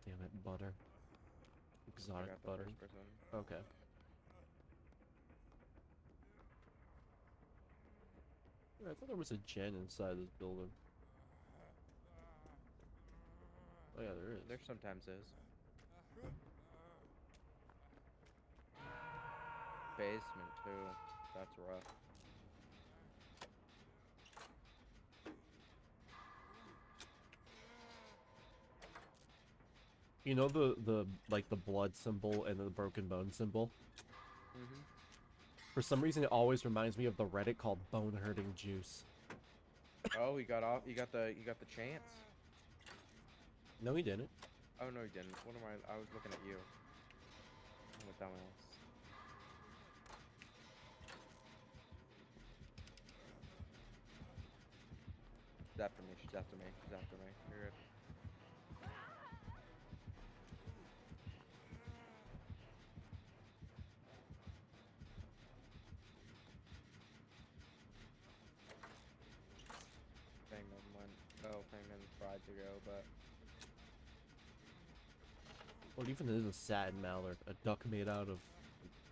Damn it, butter. Exotic butter. Okay. I thought there was a gen inside this building. Oh yeah, there is. There sometimes is. Basement too. That's rough. You know the the like the blood symbol and the broken bone symbol. Mm-hmm. For some reason, it always reminds me of the Reddit called Bone Hurting Juice. Oh, he got off. You got the. You got the chance. No, he didn't. Oh no, he didn't. What am I? I was looking at you. I'm a dumbass. She's after me. She's after me. She's after me. You're good. Fangman went. Oh, Fangman tried to go, but What even is a satin mallard? A duck made out of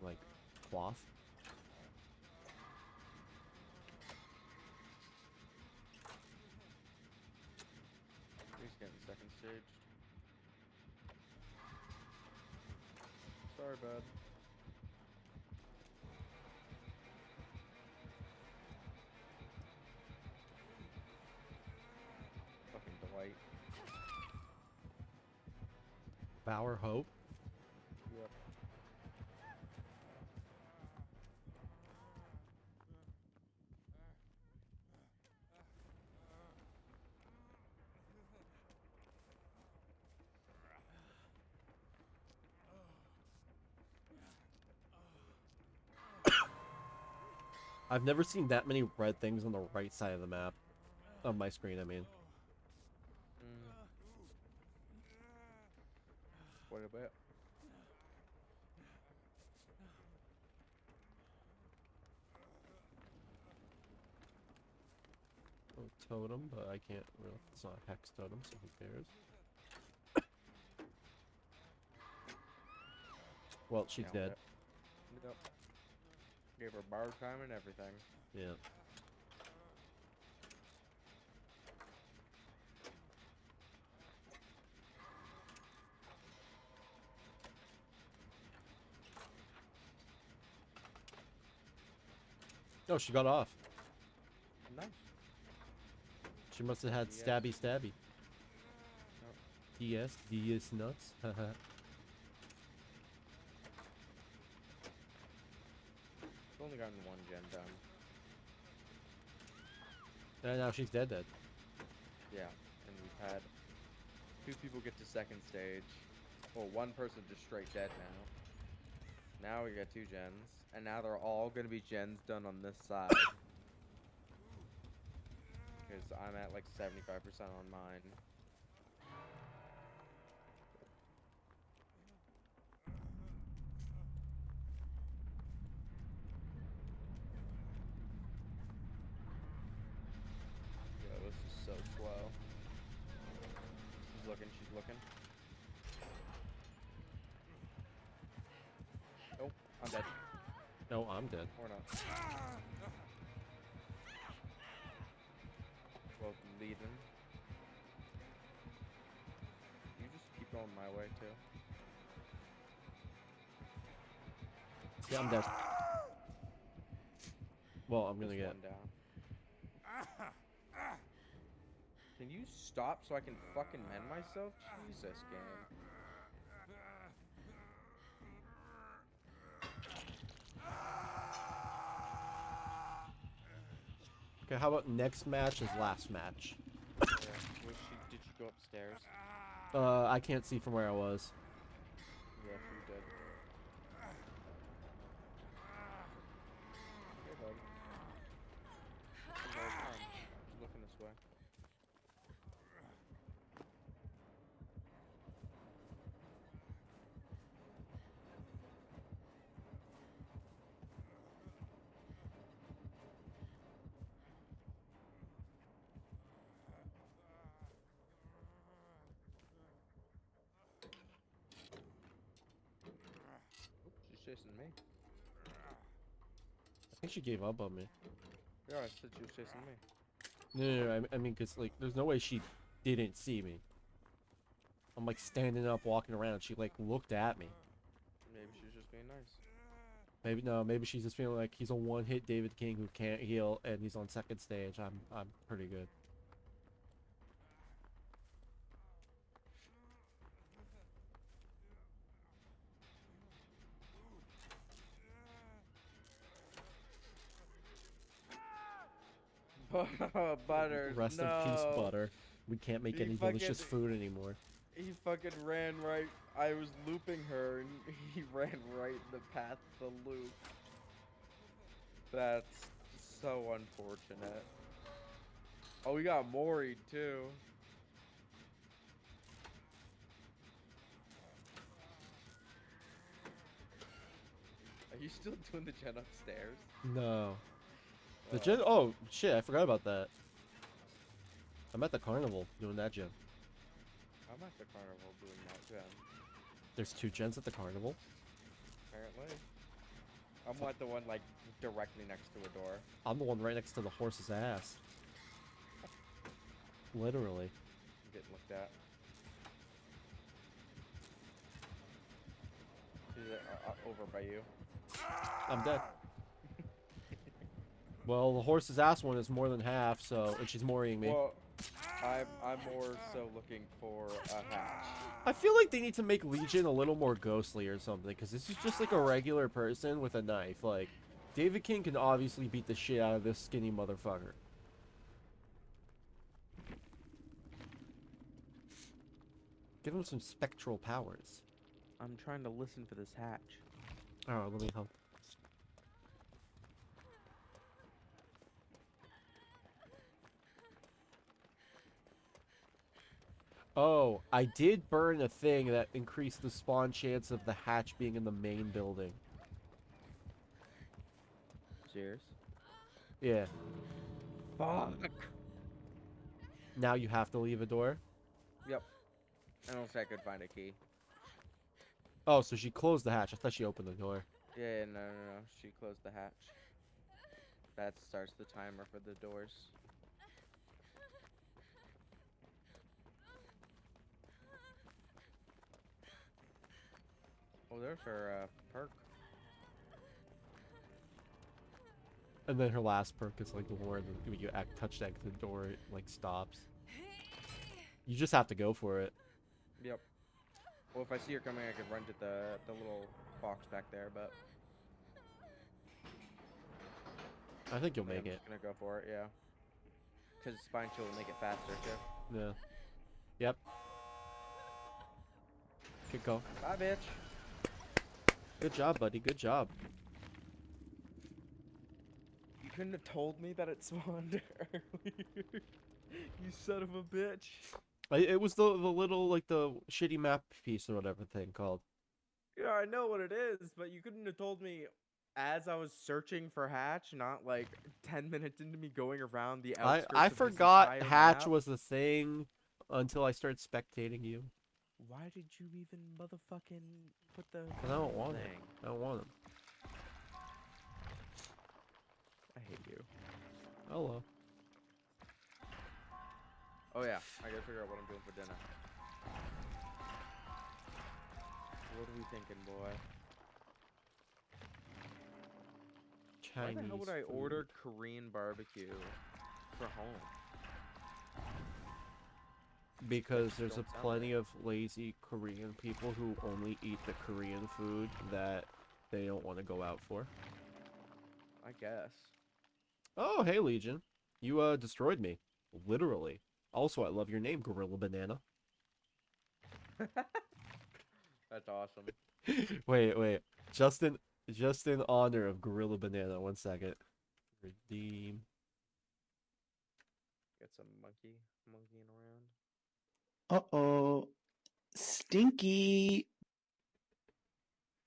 like cloth? he's getting second stage. Sorry, bud. Bower Hope? Yep. I've never seen that many red things on the right side of the map. On my screen, I mean. What about? Oh, totem, but I can't really. It's not a hex totem, so who cares? well, she's Nailed dead. it. Yep. Gave her bar time and everything. Yeah. Oh, she got off. Nice. She must have had Yes. stabby stabby. Oh. DS, DS nuts. Haha. She's only gotten one gen done. and now she's dead dead. Yeah, and we've had two people get to second stage. Well, one person just straight dead now. Now we got two gens, and now they're all gonna be gens done on this side. Because I'm at like 75% on mine. Yeah, this is so slow. She's looking, she's looking. I'm dead. No, I'm dead. Or not. Well, leaving. You just keep going my way too. Yeah, I'm dead. Well, I'm gonna Just get. down. Can you stop so I can fucking mend myself? Jesus, game. Okay, how about next match is last match? Yeah. She, did you go upstairs? Uh, I can't see from where I was. Yeah, she did. Hey, bud. Come on, She's looking this way. Oop, she's chasing me. I think she gave up on me. Yeah, I said she was chasing me. No, no, no I, I mean, cause like, there's no way she didn't see me. I'm like standing up, walking around. She like looked at me. Maybe she's just being nice. Maybe no, maybe she's just feeling like he's a one-hit David King who can't heal, and he's on second stage. I'm, I'm pretty good. Butter. Rest no. in peace, butter. We can't make He any delicious food anymore. He fucking ran right. I was looping her, and he ran right in the path of the loop. That's so unfortunate. Oh, we got Mori too. Are you still doing the gen upstairs? No. The gen. Oh shit! I forgot about that. I'm at the carnival doing that gen. I'm at the carnival doing that gen. There's two gens at the carnival. Apparently. I'm at the one like directly next to a door. I'm the one right next to the horse's ass. Literally. I'm getting looked at. Uh, uh, over by you? I'm dead. Well, the horse's ass one is more than half, so and she's mooring me. Well, I'm I'm more so looking for a hatch. I feel like they need to make Legion a little more ghostly or something, because this is just like a regular person with a knife. Like, David King can obviously beat the shit out of this skinny motherfucker. Give him some spectral powers. I'm trying to listen for this hatch. Oh, let me help. Oh, I did burn a thing that increased the spawn chance of the hatch being in the main building. Cheers. Yeah. Fuck. Now you have to leave a door. Yep. I don't think I could find a key. Oh, so she closed the hatch. I thought she opened the door. Yeah, yeah, no, no, no. She closed the hatch. That starts the timer for the doors. Oh, there's her uh, perk. And then her last perk is like the one where when you act touch that the door it like stops. You just have to go for it. Yep. Well, if I see her coming, I could run to the the little box back there, but I think you'll I think make I'm it. just gonna go for it, yeah. Cause spine chill will make it faster too. Yeah. Yep. Good go. Bye, bitch. Good job, buddy. Good job. You couldn't have told me that it spawned earlier. you son of a bitch. I, it was the the little like the shitty map piece or whatever thing called. Yeah, I know what it is, but you couldn't have told me as I was searching for Hatch, not like 10 minutes into me going around the I I forgot Hatch map. was the thing until I started spectating you. Why did you even motherfucking put the... Because I don't want them. him. I don't want him. I hate you. Hello. Oh yeah, I gotta figure out what I'm doing for dinner. What are we thinking, boy? Chinese Why the hell would I food. order Korean barbecue for home? Because there's a plenty of lazy Korean people who only eat the Korean food that they don't want to go out for. I guess. Oh, hey Legion. You uh destroyed me. Literally. Also, I love your name, Gorilla Banana. That's awesome. wait, wait. Just in just in honor of Gorilla Banana, one second. Redeem. Get some monkey monkeying around. Uh oh. Stinky.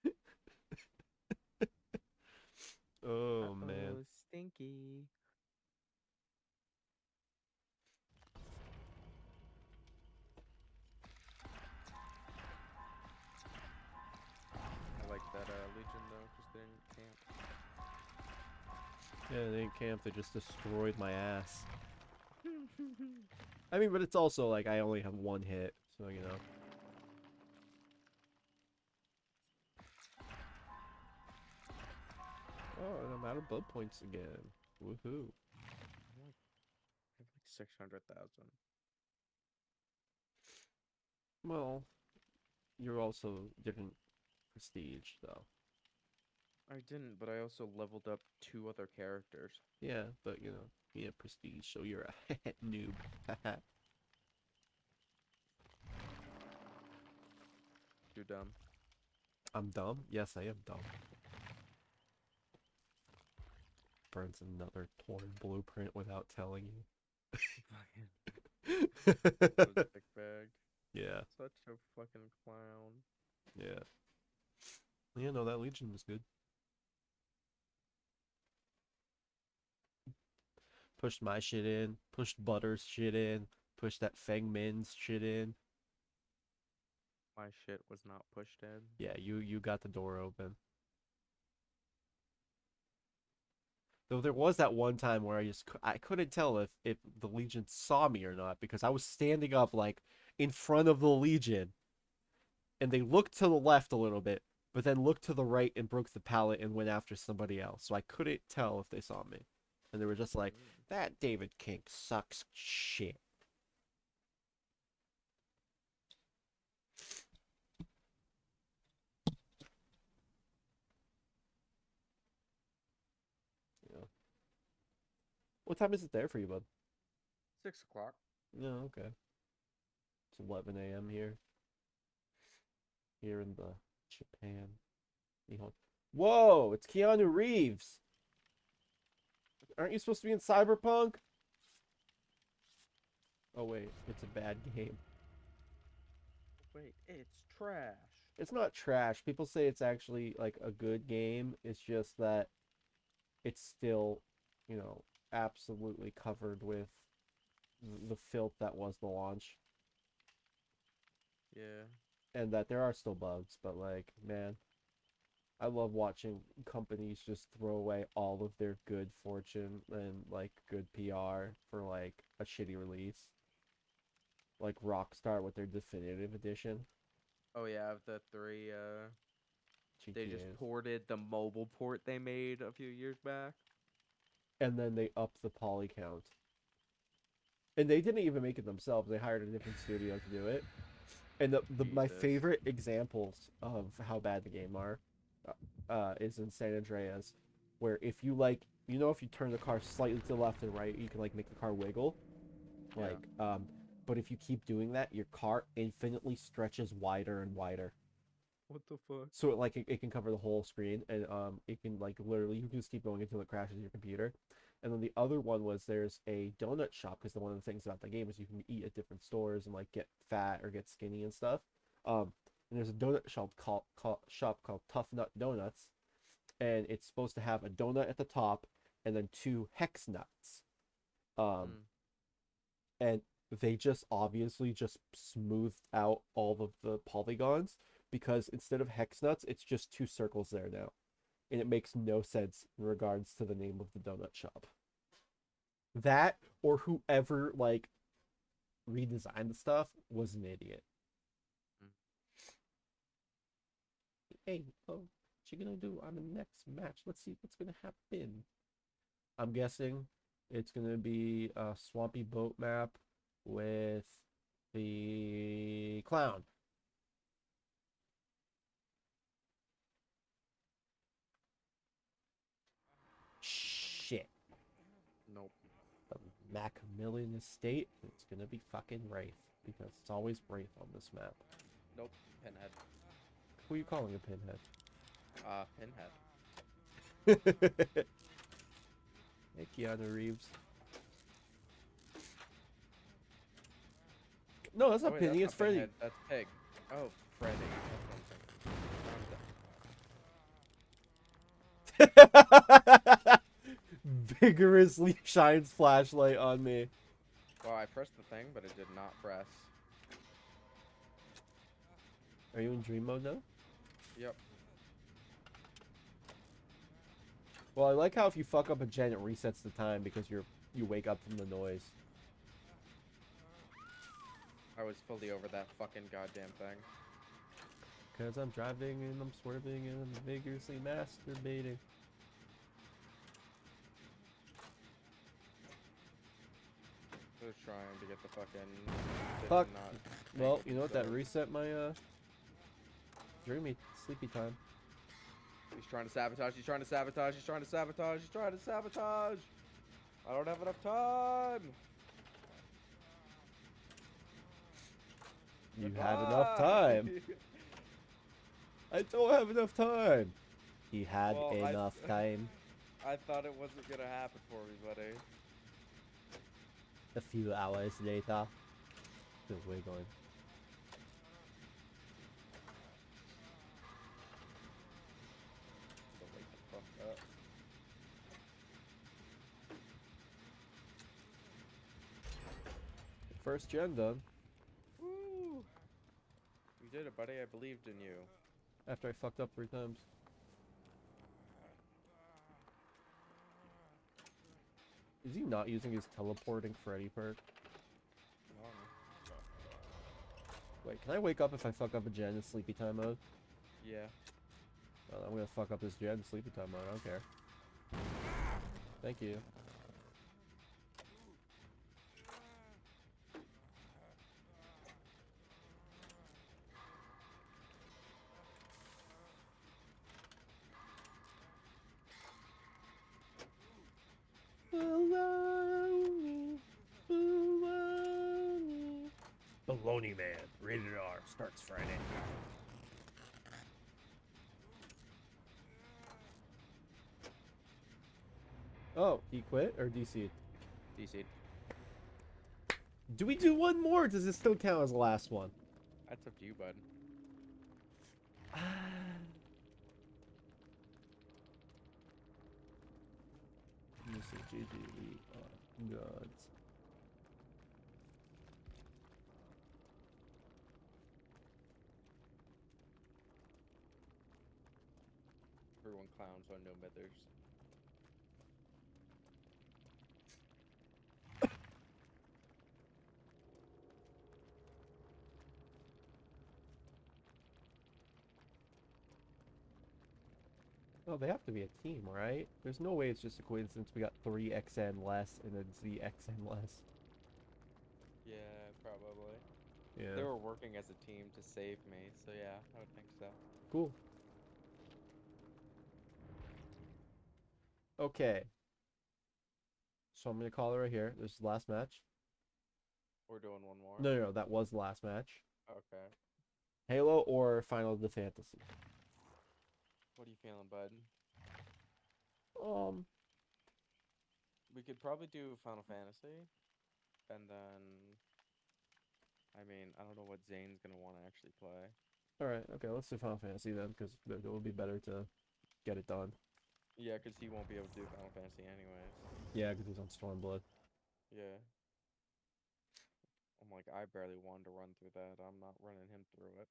Oh man. Uh-oh, stinky. I like that uh, Legion though, because they didn't camp. Yeah, they didn't camp, they just destroyed my ass. I mean, but it's also like I only have one hit, so you know. Oh, and I'm out of blood points again. Woohoo. I have like six hundred thousand. Well, you're also different prestige, though. I didn't, but I also leveled up two other characters. Yeah, but you know, yeah, prestige, so you're a noob. you're dumb. I'm dumb? Yes, I am dumb. Burns another torn blueprint without telling you. Bag. yeah, Such a fucking clown. yeah. Yeah, no, that Legion was good. Pushed my shit in, pushed Butter's shit in, pushed that Feng Min's shit in. My shit was not pushed in. Yeah, you you got the door open. Though there was that one time where I just I couldn't tell if if the Legion saw me or not because I was standing up like in front of the Legion, and they looked to the left a little bit, but then looked to the right and broke the pallet and went after somebody else. So I couldn't tell if they saw me, and they were just like, Mm. "That David King sucks shit." Yeah. What time is it there for you, bud? Six o'clock. Yeah, okay. It's 11 a.m. here. Here in the Japan. Whoa, it's Keanu Reeves. Aren't you supposed to be in Cyberpunk? Oh wait, it's a bad game. Wait, it's trash. It's not trash. People say it's actually like a good game. It's just that it's still, you know, absolutely covered with the filth that was the launch. Yeah. and that there are still bugs, but like, man, I love watching companies just throw away all of their good fortune and like good PR for like a shitty release. Like Rockstar with their definitive edition. Oh yeah, of the three uh they just ported the mobile port they made a few years back. and then they upped the poly count. And they didn't even make it themselves. They hired a different studio to do it. And the, the my favorite examples of how bad the game are uh, is in San Andreas, where if you like, you know, if you turn the car slightly to the left and right, you can like make the car wiggle. Yeah. Like, um, but if you keep doing that, your car infinitely stretches wider and wider. What the fuck? So it, like it, it can cover the whole screen, and um, it can like literally you can just keep going until it crashes your computer. And then the other one was there's a donut shop because the one of the things about the game is you can eat at different stores and like get fat or get skinny and stuff. Um, and there's a donut shop called, called shop called Tuff Nut Donuts, and it's supposed to have a donut at the top and then two hex nuts. Um, Mm. and they just obviously just smoothed out all of the polygons because instead of hex nuts, it's just two circles there now. And it makes no sense in regards to the name of the donut shop. that or whoever like redesigned the stuff was an idiot. Hey, oh, what you gonna do on the next match? Let's see what's gonna happen. I'm guessing it's gonna be a swampy boat map with the clown. Shit. Nope. The Macmillan Estate. It's gonna be fucking Wraith because it's always Wraith on this map. Nope. Pinhead. Who are you calling a pinhead? Uh, Pinhead. hey, Keanu Reeves. No, that's Oh, not wait, Penny. that's It's not Freddy. Pinhead, That's Pig. Oh, Freddy. That's what I'm thinking. Vigorously shines flashlight on me. Well, I pressed the thing, but it did not press. Are you in dream mode now? Yep. Well, I like how if you fuck up a gen, it resets the time because you're you wake up from the noise. I was fully over that fucking goddamn thing. Cause I'm driving and I'm swerving and I'm vigorously masturbating. Was trying to get the fucking. Fuck. Well, you know what? That reset my uh dreamy sleepy time. He's trying to sabotage. He's trying to sabotage. He's trying to sabotage. He's trying to sabotage. I don't have enough time. You had enough time. I don't have enough time. He had Well, I- enough time. I thought it wasn't gonna happen for me, buddy. A few hours later, still wiggling. Don't wake the fuck up. First gen done. Woo! You did it, buddy. I believed in you. After I fucked up three times. Is he not using his teleporting Freddy perk? Wait, can I wake up if I fuck up a gen in sleepy time mode? Yeah. Well, I'm gonna fuck up this gen in sleepy time mode. I don't care. Thank you. Baloney Man, rated R, starts Friday. Oh, he quit or DC'd? DC. Do we do one more? Or does this still count as the last one? That's up to you, bud. Let me see, GG, we are gods. Everyone clowns on no mithers. Oh, they have to be a team, right? There's no way it's just a coincidence we got 3 XN less and then Z XN less. Yeah, probably. Yeah. They were working as a team to save me, so yeah, I would think so. Cool. Okay. So I'm gonna call it right here. This is the last match. We're doing one more. No, no, no, that was the last match. Okay. Halo or Final of the Fantasy. What are you feeling, bud? Um, We could probably do Final Fantasy, and then. I mean, I don't know what Zane's gonna want to actually play. all right, okay, let's do Final Fantasy then, because it would be better to get it done. Yeah, 'cause he won't be able to do Final Fantasy anyways. Yeah, because he's on Stormblood. Yeah. I'm like, I barely wanted to run through that. I'm not running him through it.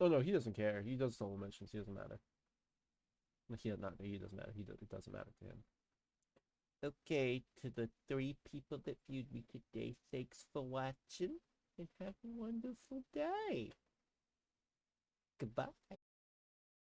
Oh no, he doesn't care. He does solo mentions. He doesn't matter. Like, He not he doesn't matter. He does, it doesn't matter to him. Okay, to the three people that viewed me today, thanks for watching and have a wonderful day. Goodbye.